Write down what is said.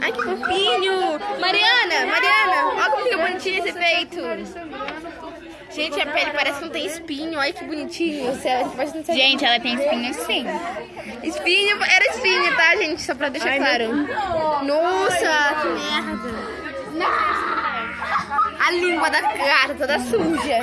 Ai, que fofinho. Mariana, Mariana, olha como fica bonitinho esse peito. Gente, a pele parece que não tem espinho. Olha que bonitinho. Gente, ela tem espinho sim. Espinho, era espinho, tá, gente? Só pra deixar claro. Nossa, que merda. A língua da cara toda suja.